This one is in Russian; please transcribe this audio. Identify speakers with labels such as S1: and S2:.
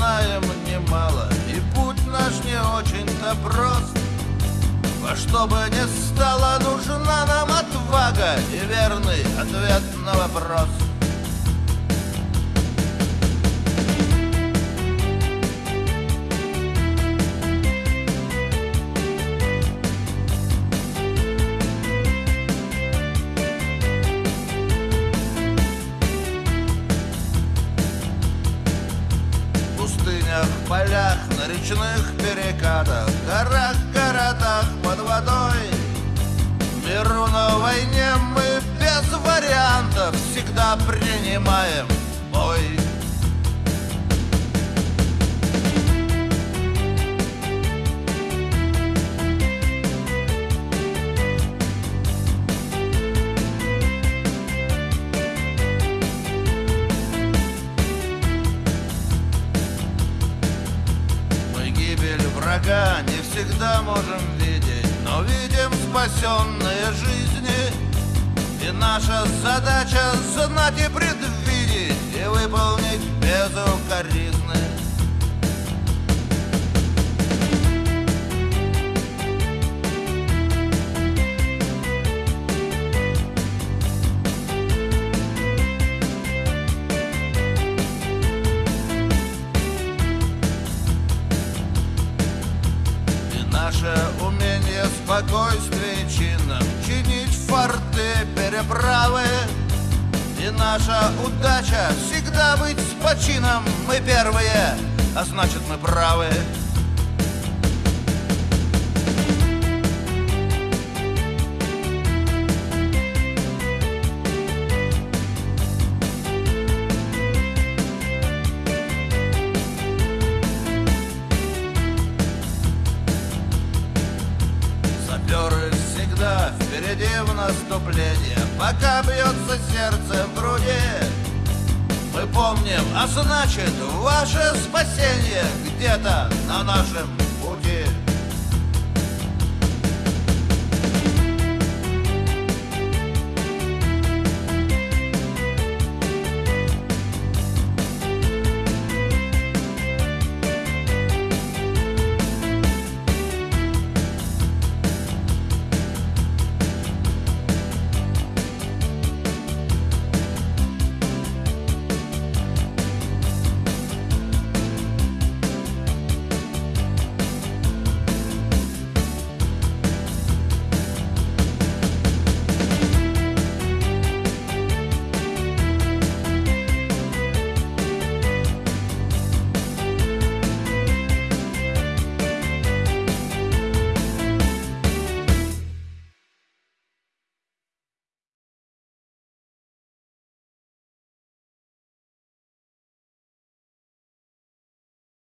S1: знаем немало И путь наш не очень-то прост. Во что бы ни стало, нужна нам отвага И верный ответ на вопрос речных перекатах, горах, городах под водой. Миру на войне мы без вариантов всегда принимаем врага не всегда можем видеть, но видим спасенные жизни. И наша задача знать и предвидеть, и выполнить наше умение спокойствие чином Чинить форты, переправы. И наша удача всегда быть с почином. Мы первые, а значит мы правы в наступлении Пока бьется сердце в груди Мы помним, а значит ваше спасение Где-то на нашем